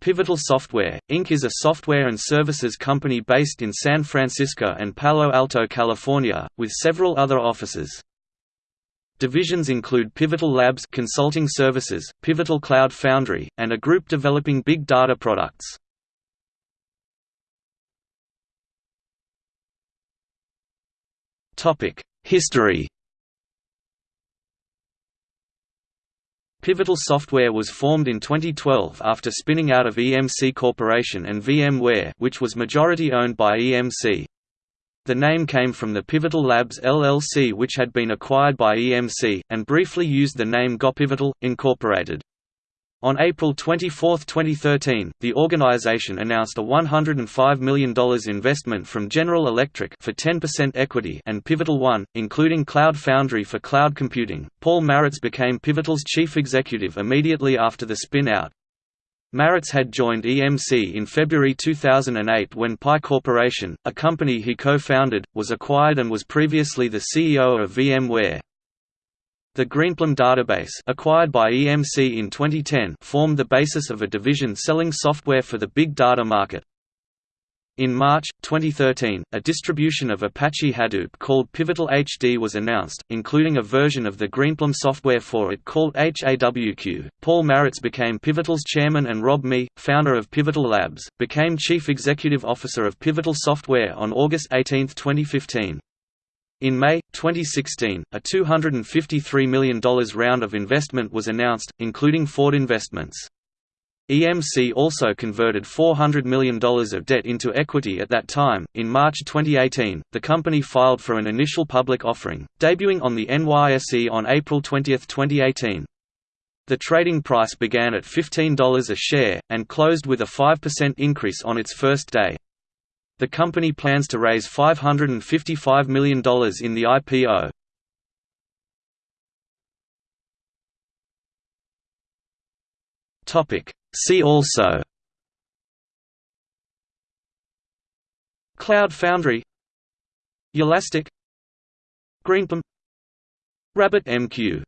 Pivotal Software, Inc. is a software and services company based in San Francisco and Palo Alto, California, with several other offices. Divisions include Pivotal Labs consulting services, Pivotal Cloud Foundry, and a group developing big data products. History Pivotal Software was formed in 2012 after spinning out of EMC Corporation and VMware which was majority owned by EMC. The name came from the Pivotal Labs LLC which had been acquired by EMC, and briefly used the name GoPivotal, Incorporated. On April 24, 2013, the organization announced a $105 million investment from General Electric for 10% equity and Pivotal One, including Cloud Foundry for cloud computing. Paul Maritz became Pivotal's chief executive immediately after the spin-out. Maritz had joined EMC in February 2008 when Pi Corporation, a company he co-founded, was acquired and was previously the CEO of VMware. The Greenplum database acquired by EMC in 2010 formed the basis of a division selling software for the big data market. In March, 2013, a distribution of Apache Hadoop called Pivotal HD was announced, including a version of the Greenplum software for it called HAWQ. Paul Maritz became Pivotal's chairman and Rob Mee, founder of Pivotal Labs, became chief executive officer of Pivotal Software on August 18, 2015. In May, 2016, a $253 million round of investment was announced, including Ford Investments. EMC also converted $400 million of debt into equity at that time. In March 2018, the company filed for an initial public offering, debuting on the NYSE on April 20, 2018. The trading price began at $15 a share, and closed with a 5% increase on its first day. The company plans to raise $555 million in the IPO. See also. Cloud Foundry. Elastic. Greenplum RabbitMQ